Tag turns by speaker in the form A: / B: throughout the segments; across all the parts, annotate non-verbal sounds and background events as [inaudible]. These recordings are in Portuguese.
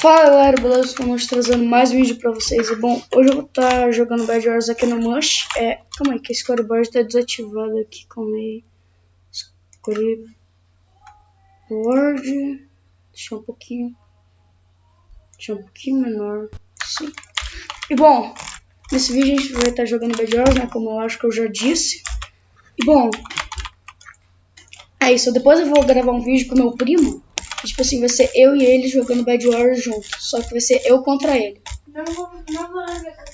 A: Fala galera, beleza? Estamos trazendo mais um vídeo pra vocês. E bom, hoje eu vou estar tá jogando Bad Wars aqui no Mush. É, calma aí, que a scoreboard está desativada aqui. Calma aí. Scoreboard. Deixa um pouquinho. Deixa um pouquinho menor. Sim. E bom, nesse vídeo a gente vai estar tá jogando Bad Wars, né? Como eu acho que eu já disse. E bom, é isso. Depois eu vou gravar um vídeo com meu primo Tipo assim, vai ser eu e ele jogando Bad Wars juntos. Só que vai ser eu contra ele.
B: Não vou, não vou jogar.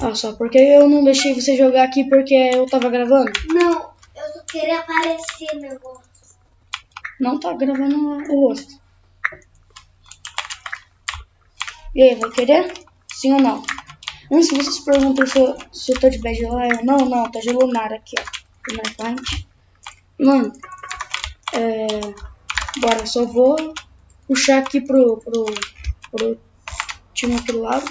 A: Ah, só porque eu não deixei você jogar aqui porque eu tava gravando?
B: Não, eu só queria aparecer meu rosto.
A: Não tá gravando o rosto. E aí, vai querer? Sim ou não? Antes se vocês perguntam se eu, se eu tô de bad eu não, não, tá de lunar aqui, ó. Lunar Mano, é... Bora, só vou puxar aqui pro, pro, pro time aqui do lado.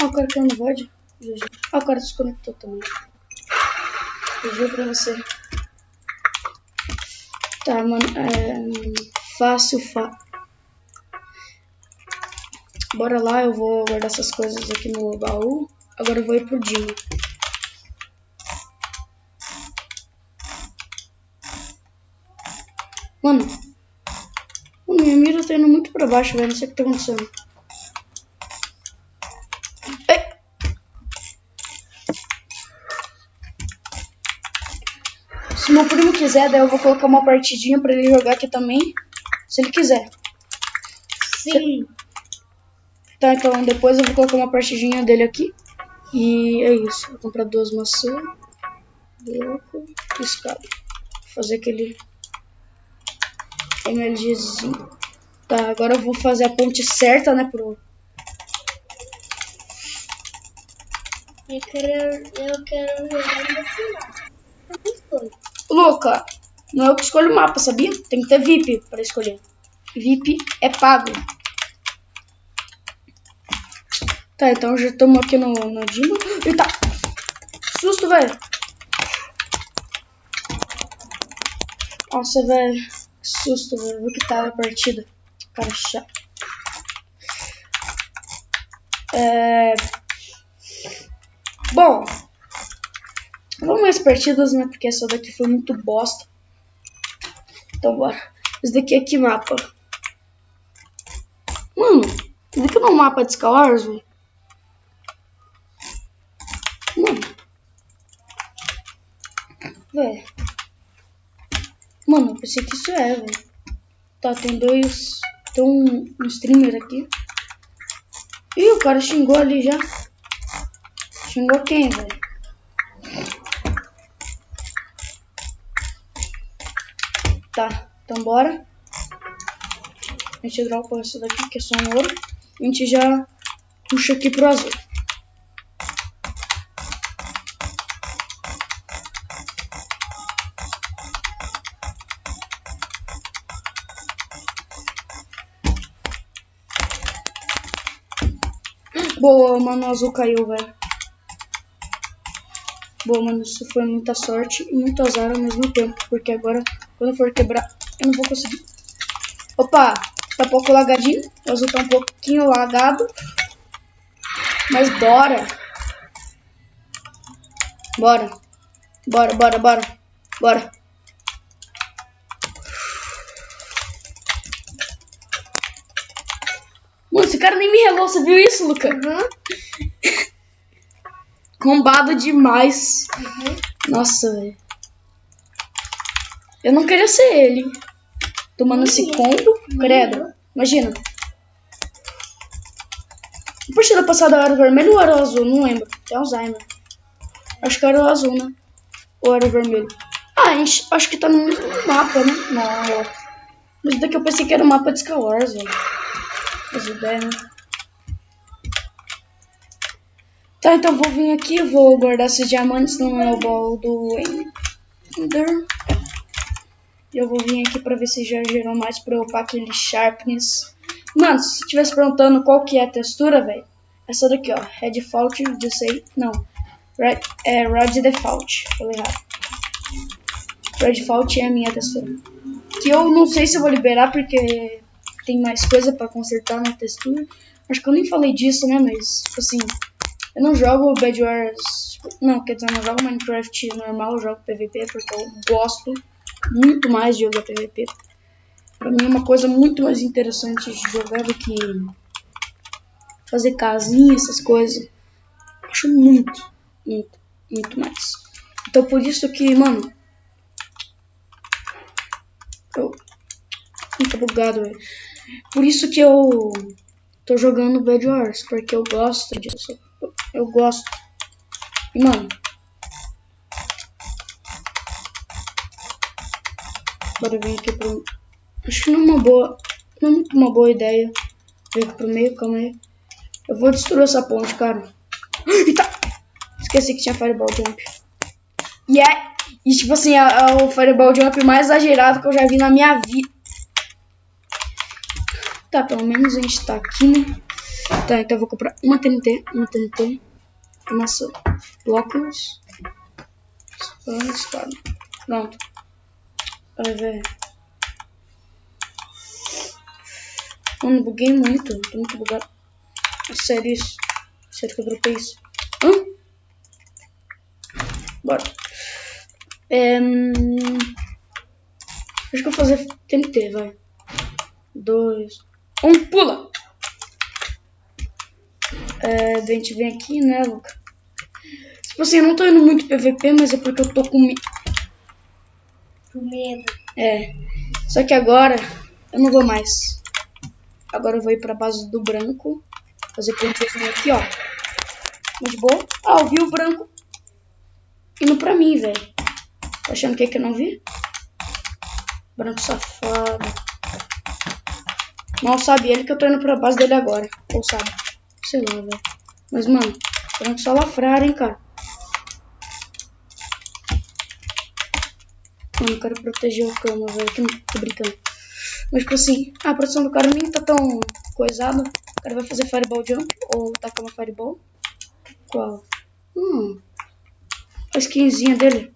A: Ah, o cara caiu no VOD. Ah, o cara desconectou também. Juro pra você. Tá, mano. É, fácil, fa... Bora lá, eu vou guardar essas coisas aqui no baú. Agora eu vou ir pro Dino. Mano. Mano, minha mira tá indo muito pra baixo, velho. Não sei o que tá acontecendo. Se meu primo quiser, daí eu vou colocar uma partidinha pra ele jogar aqui também. Se ele quiser.
B: Sim.
A: Tá, então depois eu vou colocar uma partidinha dele aqui. E é isso. Vou comprar duas maçãs. Bloco. Escada. Vou fazer aquele MLGzinho. Tá, agora eu vou fazer a ponte certa, né, pro...
B: Eu quero, eu quero jogar no final.
A: Luca, não é eu que escolho o mapa, sabia? Tem que ter VIP para escolher. VIP é pago. Tá, então já estamos aqui no, no Dino. Eita! Susto, velho! Nossa, velho. Susto, velho. Viu que tava a partida. Cara chato. É... Bom, Vamos mais partidas, né? Porque essa daqui foi muito bosta. Então bora. Esse daqui é que mapa? Mano, esse daqui não é um mapa de Skywars, velho. Mano. Velho. Mano, eu pensei que isso é, velho. Tá, tem dois... Tem um, um streamer aqui. Ih, o cara xingou ali já. Xingou quem, velho? Tá, então bora. A gente dropa essa daqui, que é só um ouro. A gente já puxa aqui pro azul. Boa, mano, o azul caiu, velho. Boa, mano, isso foi muita sorte e muito azar ao mesmo tempo. Porque agora quando eu for quebrar, eu não vou conseguir. Opa, tá um pouco lagadinho. O azul tá um pouquinho lagado. Mas bora. Bora. Bora, bora, bora. Bora. Mano, esse cara nem me relou, você viu isso, Luca?
B: Uhum. [laughs]
A: Combado demais.
B: Uhum.
A: Nossa, velho. Eu não queria ser ele. Tomando esse combo. Credo. Imagina. A partida passada era vermelho ou era azul? Não lembro. Tem Alzheimer. Acho que era o azul, né? Ou era o vermelho? Ah, gente, acho que tá no mesmo mapa, né? Não, Mas daqui eu pensei que era o mapa de Skywars, velho. As ideias, né? Tá, então vou vir aqui, vou guardar esses diamantes no meu baú do Ender. Eu vou vir aqui pra ver se já gerou mais pra eu upar aquele Sharpness. Mano, se você estivesse perguntando qual que é a textura, velho, essa daqui, ó. Red Default, eu sei. Não. Red, é Red Default. Falei errado. Red Default é a minha textura. Que eu não sei se eu vou liberar porque tem mais coisa pra consertar na textura. Acho que eu nem falei disso, né? Mas, tipo assim, eu não jogo Bad Wars. Não, quer dizer, eu não jogo Minecraft normal, eu jogo PVP porque eu gosto muito mais de jogar PVP. Pra mim é uma coisa muito mais interessante de jogar do que fazer casinha, essas coisas. Acho muito, muito, muito mais. Então por isso que, mano. Eu. Muito bugado, velho. Por isso que eu tô jogando Bad Wars, porque eu gosto disso. Eu gosto. E, mano. Bora vir aqui pro. Acho que não é uma boa. Não é muito uma boa ideia. Vir aqui pro meio, calma aí. Eu vou destruir essa ponte, cara. [gasps] Eita! Esqueci que tinha Fireball Jump. E é. E tipo assim, é, é o Fireball Jump mais exagerado que eu já vi na minha vida. Tá, pelo menos a gente tá aqui, né? Tá, então eu vou comprar uma TNT, uma TNT, massa, blocos, espada. Pronto. Vai ver. Mano, buguei muito. Tô muito bugado. Sério isso? Sério que eu dropei isso? Hã? Bora. É, acho que eu vou fazer TNT, vai. Dois. Um, pula! É, a gente vem aqui, né, Luca? Tipo assim, eu não tô indo muito PVP, mas é porque eu tô com.
B: Com medo.
A: É. Só que agora eu não vou mais. Agora eu vou ir pra base do branco. Fazer pontinho aqui, ó. Muito bom. Ah, eu vi o branco indo pra mim, velho. Tá achando que, é que eu não vi? Branco safado. Mal sabe ele que eu tô indo pra base dele agora. Ou sabe? Sei lá, velho. Mas, mano, branco só lafrar, hein, cara. Mano, quero proteger o cama, velho. Tô brincando. Mas, tipo assim, a produção do cara nem tá tão coisada. O cara vai fazer Fireball Jump ou tacar uma Fireball. Qual? Hum. A skinzinha dele.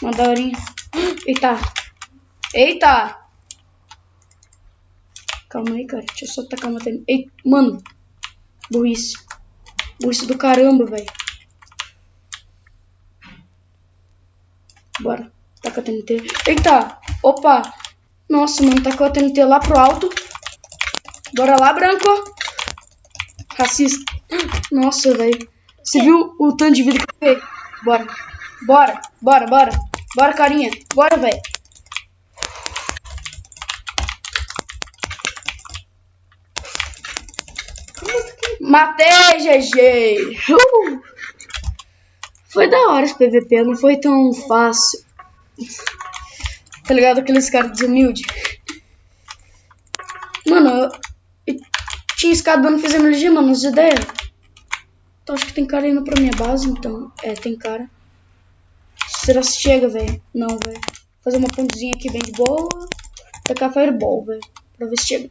A: Uma daorinha. [gasps] Eita. Eita. Calma aí, cara. Deixa eu só tacar uma TNT. Ei, mano. Burrice. Burrice do caramba, velho. Bora. Taca a TNT. Eita. Opa. Nossa, mano. Tacou a TNT lá pro alto. Bora lá, branco. Racista. Nossa, velho. Você viu o tanto de vida que eu peguei? Bora. Bora. Bora, bora. Bora, carinha. Bora, velho. Matei, GG! Uh! Foi da hora esse PVP, não foi tão fácil. Tá ligado? Aqueles caras desumildes. Mano, eu, eu tinha escada, não fiz MLG, mano, as ideias. Então acho que tem cara indo pra minha base, então. É, tem cara. Será que chega, velho? Não, velho. Fazer uma pontezinha aqui bem de boa. Tacar fireball, velho. Pra ver se chega.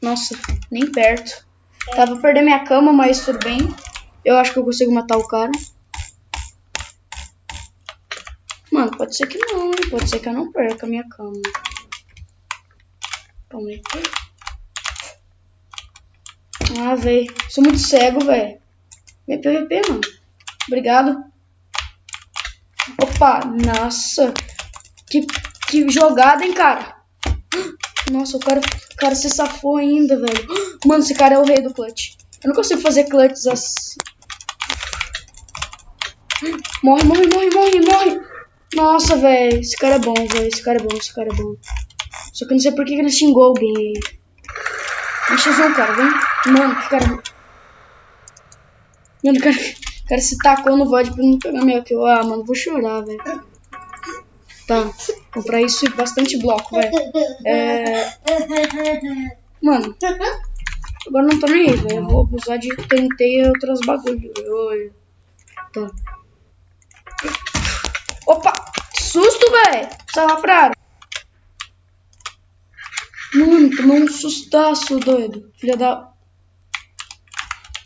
A: Nossa, nem perto. Tava perdendo minha cama, mas tudo bem. Eu acho que eu consigo matar o cara. Mano, pode ser que não, hein? Pode ser que eu não perca a minha cama. Calma aí. Ah, velho. Sou muito cego, velho. Vem PVP, mano. Obrigado. Opa, nossa. Que, que jogada, hein, cara. [gasps] Nossa, o cara, o cara se safou ainda, velho. [gasps] Mano, esse cara é o rei do clutch. Eu não consigo fazer clutches assim. [gasps] Morre, morre, morre, morre, morre. Nossa, velho. Esse cara é bom, velho. Esse cara é bom, esse cara é bom. Só que eu não sei por que ele xingou alguém. Deixa eu ver, cara, vem. Mano, que cara... Mano, o cara, o cara se tacou no VOD pra não pegar minha kill. Ah, mano, vou chorar, velho. Tá, comprar isso e bastante bloco, velho. É... Mano, agora não tô nem aí, velho. Vou abusar de TNT e outras bagulho. Tá. Opa! Que susto, velho! Salafrado. Hum, tomou um sustaço, doido. Filha da...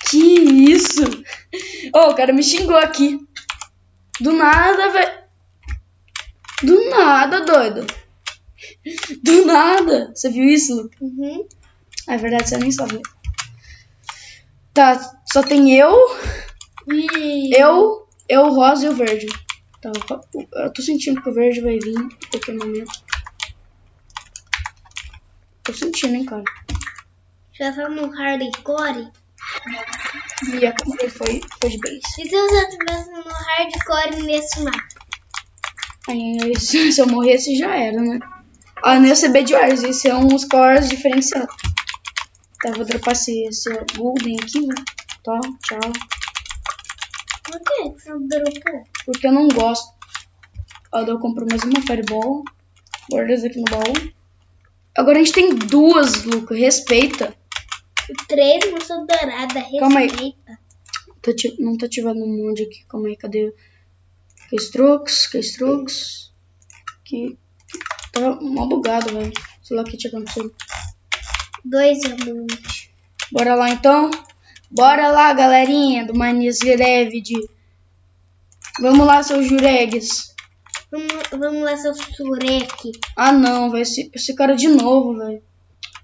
A: Que isso? Oh, o cara me xingou aqui. Do nada, velho. Do nada, doido. Do nada. Você viu isso?
B: Uhum.
A: É verdade, você nem sabe. Tá, só tem eu,
B: E...
A: eu, eu, o rosa e o verde. Tá, eu tô sentindo que o verde vai vir em qualquer momento. Tô sentindo, hein, cara.
B: Já tá no hardcore?
A: E a ele foi, foi de base.
B: E se você estivesse no hardcore nesse mapa?
A: Aí, se [laughs] se eu morresse, já era, né? Ah, não ia ser Bad Wars, ia ser um scores diferenciado. Tá, vou dropar esse, esse golden aqui, né? Tá, tchau.
B: Que que dropou?
A: Porque eu não gosto. Ó, eu compro mais uma Fireball. Guarda isso aqui no baú. Agora a gente tem duas, Luca. Respeita.
B: Três sou dourada,
A: Calma aí.
B: respeita.
A: Tô ati- não tô ativando um monte aqui. Calma aí, cadê? Keystrokes, Keystrokes. Que. Tava mal bugado, velho. Sei lá o que tinha acontecido.
B: Dois amantes.
A: Bora lá então. Bora lá, galerinha do Manias Gravid. Vamos lá, seus juregues.
B: Vamos, vamos lá, seu surek.
A: Ah não, vai esse, esse cara de novo, velho.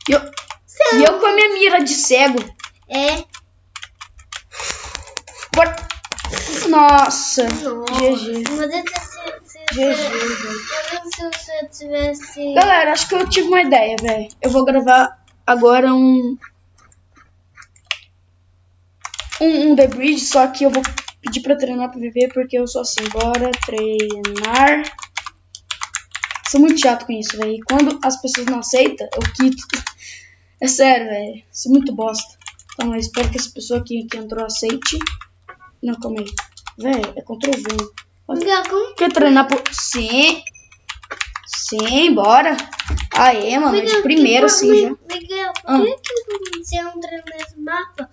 A: E eu, e eu com a minha mira de cego.
B: É.
A: Bora. Nossa. GG. GG,
B: tivesse.
A: Galera, acho que eu tive uma ideia, velho. Eu vou gravar agora um. Um, um The Bridge, só que eu vou pedir pra treinar viver porque eu sou assim. Bora treinar. Sou muito chato com isso, velho. E quando as pessoas não aceitam, eu quito. [laughs] É sério, velho. Sou muito bosta. Então, eu espero que essa pessoa que, que entrou aceite. Não, calma aí. Velho, é Ctrl V.
B: Como
A: Quer treinar por. Sim. Sim, bora. Aê, mano, de
B: Miguel,
A: primeira
B: que
A: sim
B: por-
A: já.
B: Miguel, por
A: Ah.
B: que, você entra nesse mapa,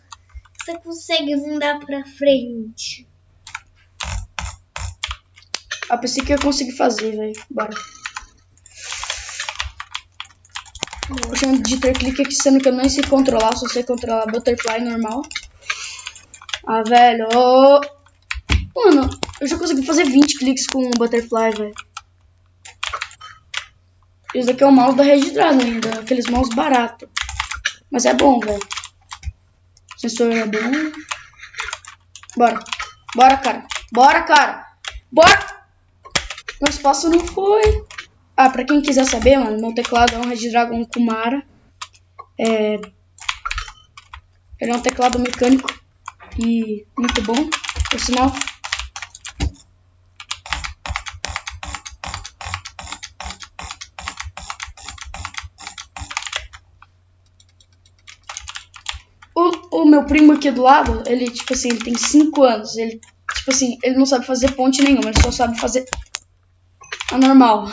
B: você consegue andar pra frente?
A: Ah, pensei que eu ia conseguir fazer, velho. Bora. Eu chamo de ter clique aqui, sendo que eu nem sei controlar, só sei controlar butterfly normal. Ah, velho. ô. Mano, eu já consegui fazer 20 cliques com o butterfly, velho. Esse daqui é o mouse da Red Dragon ainda, aqueles mouse barato. Mas é bom, velho. É bom. Bora. Bora, cara. Bora, cara. Bora! O espaço não foi. Ah, pra quem quiser saber, mano, meu teclado é um Red Dragon Kumara. É... Ele é um teclado mecânico e muito bom, por sinal. O, meu primo aqui do lado, ele, tipo assim, ele tem 5 anos. Ele, tipo assim, ele não sabe fazer ponte nenhuma, ele só sabe fazer a normal.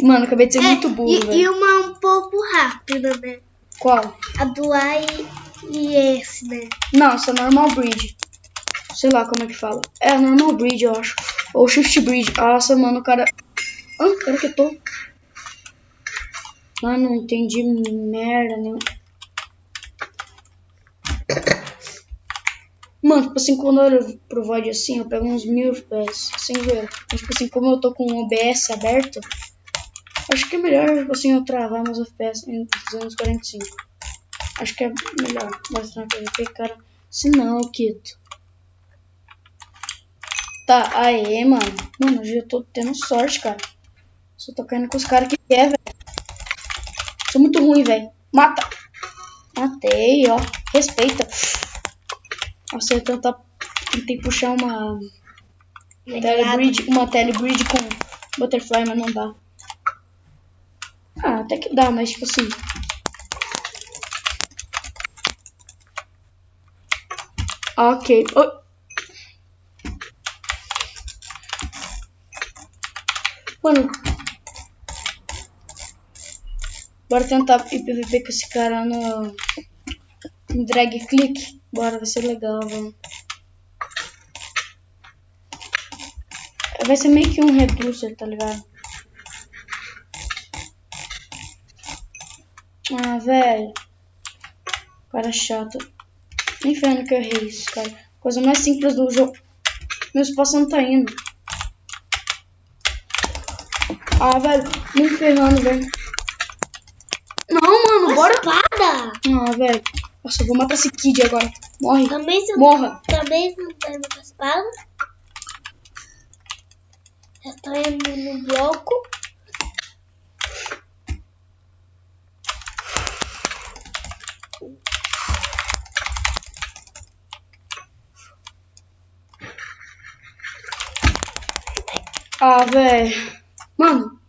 A: Mano, acabei de ser muito burro,
B: É, e, e uma um pouco rápida, né?
A: Qual?
B: A do A e, e esse, né?
A: Não, isso é normal bridge. Sei lá como é que fala. É normal bridge, eu acho. Ou shift bridge. Nossa, mano, o cara. Ah, cara que eu tô. Ah, não entendi merda nenhuma. Mano, tipo assim, quando eu olho pro VOD assim, eu pego uns mil FPS, sem ver. Mas, tipo assim, como eu tô com o OBS aberto, acho que é melhor, tipo assim, eu travar meus FPS em 245. Acho que é melhor mostrar pra você, cara. Se não, eu quito. Tá, aê, mano. Mano, hoje eu tô tendo sorte, cara. Só tô caindo com os caras que quer, velho. Sou muito ruim, velho. Mata. Matei, ó. Respeita. Eu tentar... Tentei puxar uma... Telebridge, uma telebridge com butterfly, mas não dá. Ah, até que dá, mas tipo assim... Ok. Oh. Mano. Bora tentar ir PVP com esse cara no. no drag click. Bora, vai ser legal, mano. Vai ser meio que um reducer, tá ligado? Ah, velho. Cara chato. Nem ferrando que eu errei isso, cara. Coisa mais simples do jogo. Meu espaço não tá indo. Ah, velho. Nem ferrando, velho. Não, mano, bora.
B: Espada!
A: Ah, velho. Nossa, eu vou matar esse Kid agora. Morre.
B: Também você
A: Morra.
B: Também você não tá indo com a espada? Já tô indo no bloco.
A: Ah, velho. Mano.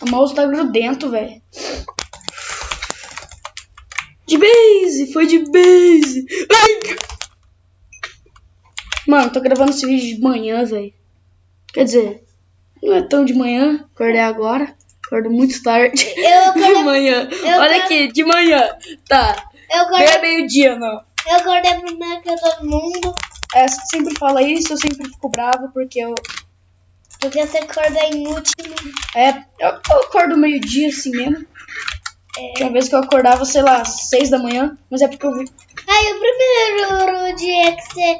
A: O mouse tá grudento, velho. De base! Foi de base! Ai! Mano, tô gravando esse vídeo de manhã, velho. Quer dizer, não é tão de manhã. Acordei agora. Acordo muito tarde.
B: Eu [laughs]
A: De
B: acordei,
A: manhã.
B: eu
A: Olha aqui, de manhã. Tá.
B: eu
A: Bem
B: acordei,
A: meio-dia, não.
B: eu acordei primeiro que todo mundo.
A: É, você sempre fala isso, eu sempre fico bravo porque eu.
B: Porque você acorda inútil.
A: É, eu, eu acordo meio-dia assim mesmo.
B: É.
A: Tinha uma vez que eu acordava, sei lá, seis da manhã, mas é porque eu vi.
B: Aí o primeiro dia que você,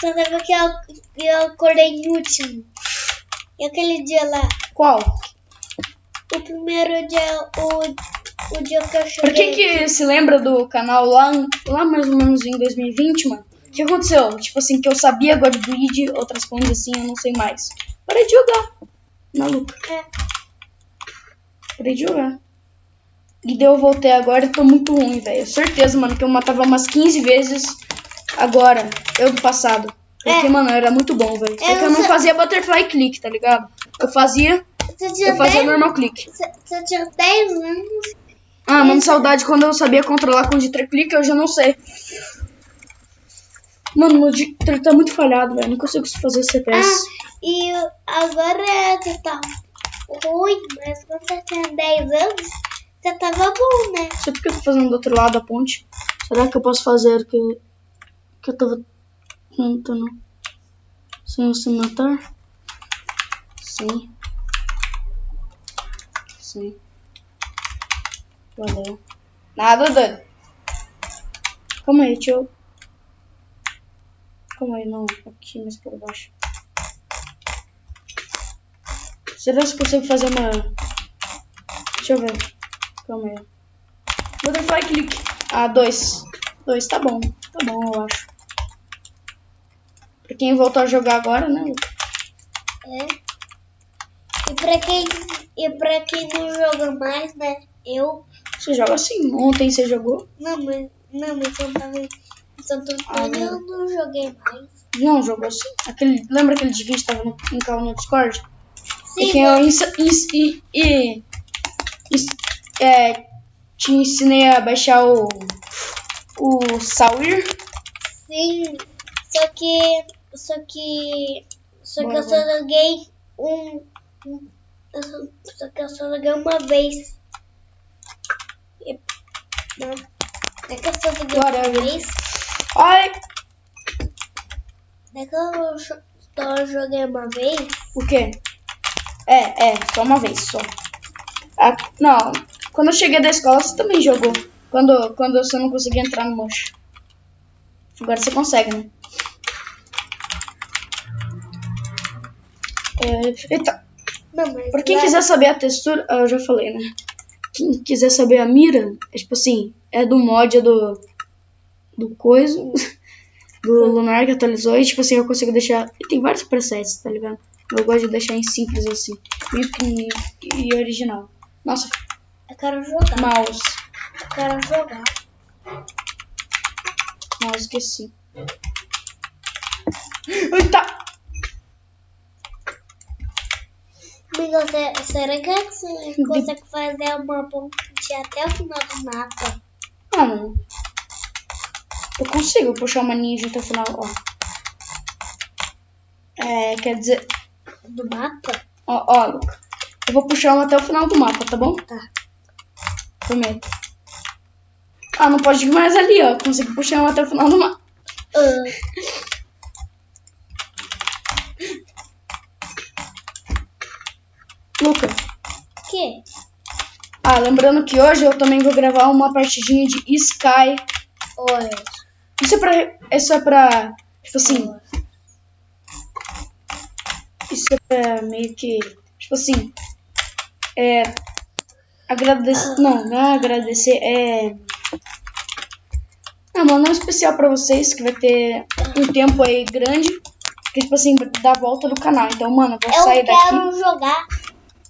B: você sabe que eu, eu acordei inútil. E aquele dia lá,
A: Qual?
B: o primeiro dia, o, o dia que eu
A: Pra
B: cheguei.
A: quem que se lembra do canal lá, lá mais ou menos em 2020, mano? O que aconteceu? Tipo assim, que eu sabia Godbreed, outras coisas assim, eu não sei mais. Parei de jogar. Maluco.
B: É.
A: Parei de jogar. E daí eu voltei agora e tô muito ruim, velho. Certeza, mano, que eu matava umas 15 vezes agora, eu do passado. Porque,
B: É.
A: mano, era muito bom, velho. Só
B: Eu
A: que eu não fazia butterfly click, tá ligado? Eu fazia, eu fazia
B: 10
A: normal click.
B: Você, tinha 10 anos.
A: Ah, mano, saudade quando eu sabia controlar com Ditra click, eu já não sei. Mano, meu Ditra tá muito falhado, velho. Não consigo fazer CPS.
B: Ah, e agora você tá ruim, mas quando você tinha 10 anos, você tava bom, né?
A: Sei porque eu tô fazendo do outro lado da ponte. Será que eu posso fazer que, que eu tava tentando sem se matar? Sim. Sim. Valeu. Nada, doido. Calma aí, deixa eu... Calma aí, não. Aqui, mais por baixo. Será que eu consigo fazer uma... Deixa eu ver. Calma aí. Butterfly click. Ah, dois. Dois, tá bom. Tá bom, eu acho. Pra quem voltou a jogar agora, né?
B: É. E pra quem, e pra quem não joga mais, né? Eu.
A: Você joga assim. Ontem você jogou?
B: Não, mas, não, mas eu tava em Santo Antônio, eu não joguei mais.
A: Não, jogou assim. Aquele, lembra aquele vídeo que tava no, no Discord?
B: Sim,
A: e que eu ensa- ins- e, e, é, te ensinei a baixar o, o Sawir.
B: sim. Só que. Só que. Só que
A: Bora,
B: eu só joguei um. um- eu só, só que eu só joguei uma vez. E- Não. É que eu só joguei
A: Bora,
B: uma vez.
A: Ai,
B: É que eu só joguei uma vez.
A: o quê? É, é, só uma vez, só. Ah, não, quando eu cheguei da escola você também jogou. Quando, quando você não conseguia entrar no mocho. Agora você consegue, né? É,
B: mas.
A: pra quem
B: lá-
A: quiser saber a textura, ah, eu já falei, né? Quem quiser saber a mira, é tipo assim, é do mod é do. do coisa. [laughs] Do Lunar que atualizou e tipo assim, eu consigo deixar. E tem vários presets, tá ligado? Eu gosto de deixar em simples assim. Meio pequenininho e original. Nossa,
B: Eu quero jogar.
A: mouse.
B: Eu quero jogar.
A: Mouse esqueci. Eita!
B: Amiga, você- será que você consegue fazer uma ponte até o final do mapa?
A: Ah, não. Eu consigo puxar uma ninja até o final, ó. É, quer dizer.
B: Do mapa?
A: Ó, ó, Luca. Eu vou puxar uma até o final do mapa, tá bom?
B: Tá.
A: Ah, não pode ir mais ali, ó. Consigo puxar até o final do mapa.
B: Ah,
A: Luca,
B: que?
A: Ah, lembrando que hoje eu também vou gravar uma partidinha de Sky.
B: Oi.
A: Isso é pra. Isso é pra. Tipo assim. Isso é pra meio que. Tipo assim. É. Agradecer. Não, não é agradecer. É. É, mano, é um especial pra vocês que vai ter um tempo aí grande. Que, tipo assim, da volta do canal. Então, mano, eu vou
B: Eu
A: sair daqui.
B: quero jogar.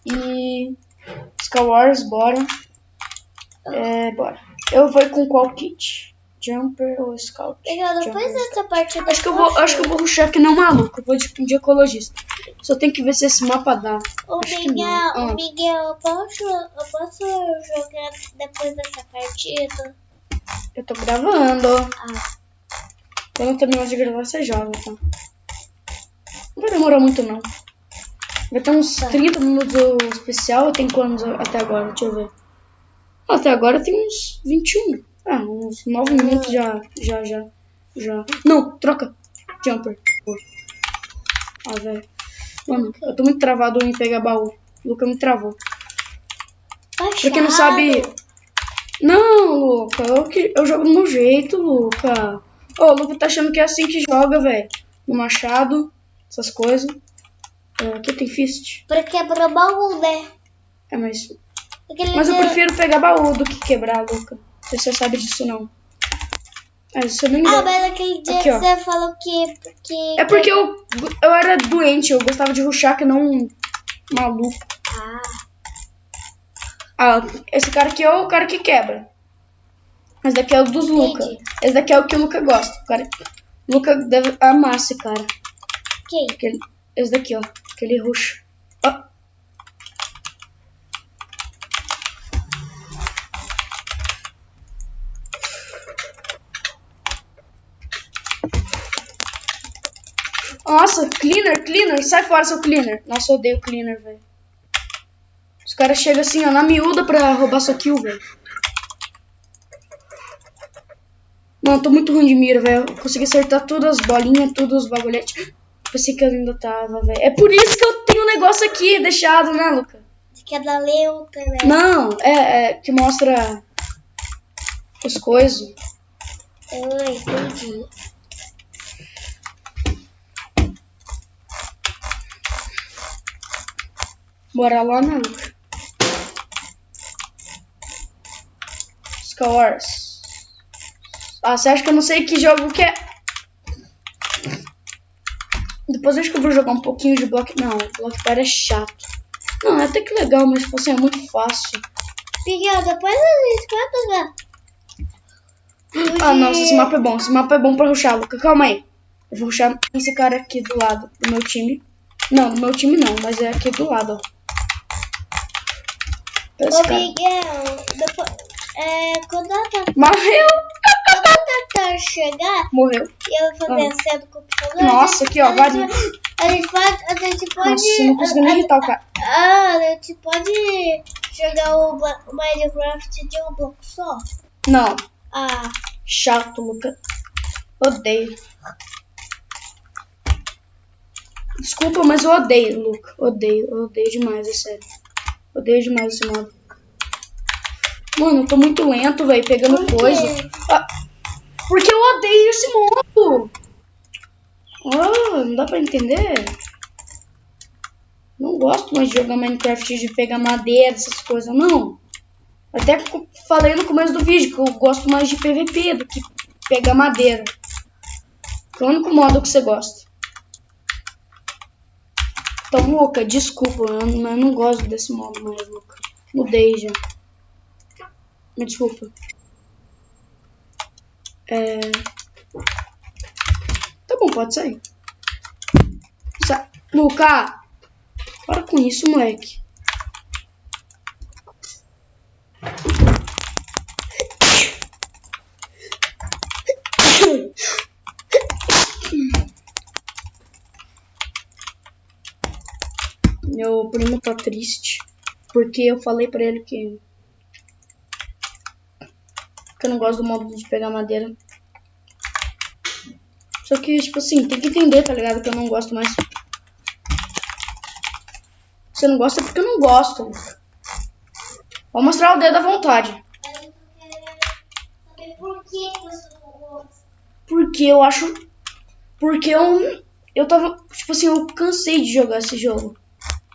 A: E. Sky Wars, bora. É, bora. Eu vou com qual kit? Jumper ou Scout?
B: Miguel, depois dessa partida.
A: Acho que eu vou, acho que eu vou rushar que um maluco. Eu vou de, de ecologista. Só tem que ver se esse mapa dá.
B: Ô,
A: Acho
B: Miguel,
A: não. Ah.
B: Miguel, eu posso, eu posso jogar depois dessa partida?
A: Eu tô gravando.
B: Ah,
A: Quando eu terminar de gravar, você joga, tá? Não vai demorar muito, não. Vai ter uns
B: Tá.
A: 30 minutos do especial. Tem quantos até agora? Deixa eu ver. Até agora tem uns 21. Ah, uns 9 minutos já, já, já, já. Não, troca. Jumper. Ah, velho. Mano, eu tô muito travado em pegar baú. O Luca me travou. Pra quem não sabe. Não, Luca, eu, que- eu jogo do meu jeito, Luca. Ô, o Luca tá achando que é assim que joga, velho. No machado, essas coisas. É, aqui tem fist.
B: Pra quebrar baú, né?
A: É, mas.
B: Aquele
A: Mas eu prefiro pegar baú do que quebrar, Luca. Não se você sabe disso, não. É, isso eu nem
B: Ah,
A: gosto.
B: mas aquele dia
A: Aqui,
B: que
A: ó.
B: você falou que. que
A: É porque eu, eu era doente, eu gostava de ruxar que não um maluco.
B: Ah,
A: Ah, esse cara aqui é o cara que quebra. Esse daqui é o dos Luca.
B: Entendi.
A: Esse daqui é o que o Luca gosta. O cara, Luca deve amar esse cara.
B: quem?
A: Aquele, esse daqui, ó. Aquele ruxa. Nossa, cleaner, cleaner. Sai fora, seu cleaner. Nossa, eu odeio cleaner, velho. Os caras chegam assim, ó, na miúda pra roubar sua kill, velho. Mano, tô muito ruim de mira, velho. Eu Consegui acertar todas as bolinhas, todos os bagulhetes. Pensei que eu ainda tava, velho. É por isso que eu tenho um negócio aqui deixado, né, Luca?
B: Você quer dar leuta, né?
A: Não, é, é que mostra as coisas.
B: Eu entendi.
A: Bora lá, né, Luca? Scores. Ah, você acha que eu não sei que jogo que é? Depois eu acho que eu vou jogar um pouquinho de Block... Não, Block Party é chato. Não, é até que legal, mas tipo assim, é muito fácil.
B: Miguel, depois a gente vai jogar.
A: Ah, nossa, esse mapa é bom. Esse mapa é bom pra ruxar, Luca. Calma aí. Eu vou ruxar esse cara aqui do lado do meu time. Não, do meu time não, mas é aqui do lado, ó.
B: Ô,
A: cara.
B: Miguel, depois, é, quando a Tata,
A: Morreu!
B: quando a Tata chegar
A: Morreu.
B: e eu fazer a senha do computador...
A: Nossa,
B: a
A: aqui, ó,
B: a
A: vai-
B: gente, a gente pode... A gente pode...
A: Nossa, não consegui nem irritar o cara.
B: Ah, a gente pode jogar o, o Minecraft de um bloco só?
A: Não,
B: Ah,
A: chato, Luca. Odeio. Desculpa, mas eu odeio, Luca. Odeio, odeio demais, é sério. Odeio demais esse modo. Mano, eu tô muito lento, velho, pegando
B: Por
A: coisa. Ah, porque eu odeio esse modo. Ah, não dá pra entender? Não gosto mais de jogar Minecraft, de pegar madeira, essas coisas, não. Até falei no começo do vídeo que eu gosto mais de PVP do que pegar madeira. Que é o único modo que você gosta. Então, Luca, desculpa, eu não, eu não gosto desse modo mais, Luca. Mudei já. Me desculpa. É... Tá bom, pode sair. Sa Luca! Para com isso, moleque. Meu primo tá triste. Porque eu falei pra ele que. Que eu não gosto do modo de pegar madeira. Só que, tipo assim, tem que entender, tá ligado? Que eu não gosto mais. Você não gosta porque eu não gosto. Vou mostrar o dedo à vontade. Porque eu acho. Porque eu. Eu tava. Tipo assim, eu cansei de jogar esse jogo.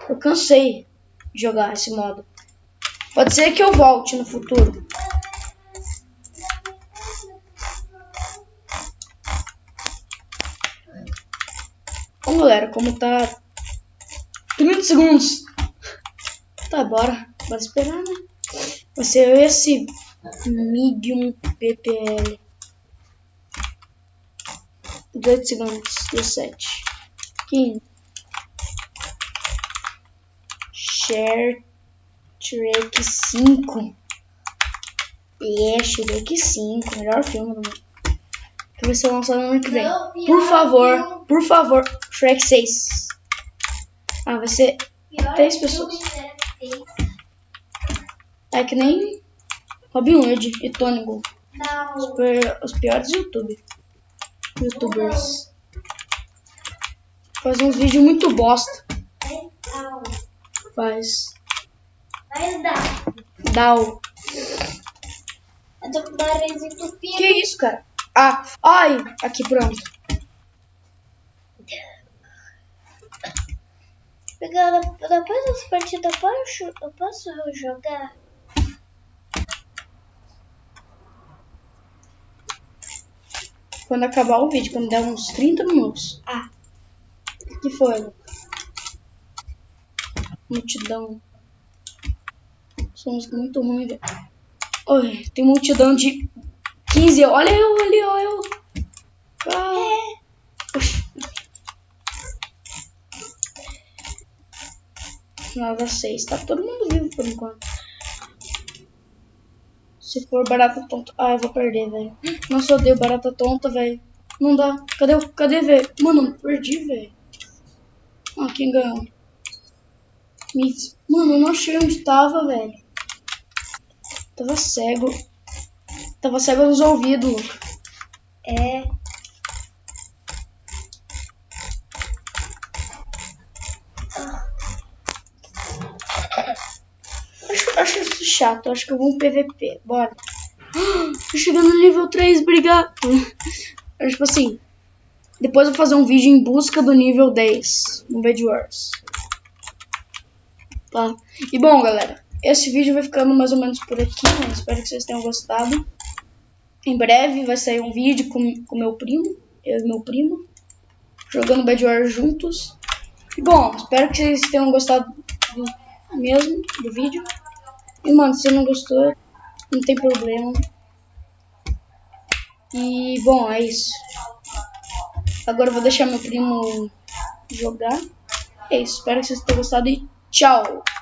A: Eu cansei de jogar esse modo. Pode ser que eu volte no futuro. Bom, galera, como tá 30 segundos. Tá, bora. Bora esperar, né? Vai ser esse Medium PPL. 18 segundos. 17. 15. Shrek 5. É, Shrek 5. Melhor filme do mundo. Que vai ser lançado no ano que vem. Por favor, por favor, Shrek 6. Ah, vai ser
B: Pior
A: Três
B: filme
A: pessoas.
B: que já fez.
A: É que nem Robin Hood e Tônigo.
B: Não.
A: Super- Os piores YouTube. Youtubers. Faz uns vídeos muito bosta.
B: Não.
A: Faz.
B: Mas dá.
A: Dal.
B: Eu tô com o nariz entupido.
A: Que isso, cara? Ah, ai, aqui pronto.
B: Pegando, depois dessa partida, eu posso, eu posso jogar?
A: Quando acabar o vídeo, quando der uns 30 minutos.
B: Ah.
A: O que foi? Multidão. Somos muito ruins. Oi, tem multidão de 15. Olha eu, olha eu, olha eu. Ah. Nada 6. Tá todo mundo vivo por enquanto. Se for barata tonta. Ah, eu vou perder, velho. Nossa, eu odeio barata tonta, velho. Não dá. Cadê. Cadê, velho? Mano, perdi, velho. Ah, quem ganhou? Miss. Mano, eu não achei onde tava, velho. Tava cego. Tava cego nos ouvidos.
B: É.
A: Acho, acho isso chato. Acho que eu vou um PVP. Bora. Tô chegando no nível 3, obrigado. Tipo assim. Depois eu vou fazer um vídeo em busca do nível 10 no Bed Wars. Tá? E bom, galera. Esse vídeo vai ficando mais ou menos por aqui. Né? Espero que vocês tenham gostado. Em breve vai sair um vídeo com, com meu primo. Eu e meu primo. Jogando Bed Wars juntos. E bom, espero que vocês tenham gostado do, mesmo do vídeo. E mano, se não gostou, não tem problema. E bom, é isso. Agora eu vou deixar meu primo jogar. É isso, espero que vocês tenham gostado e tchau! Tchau!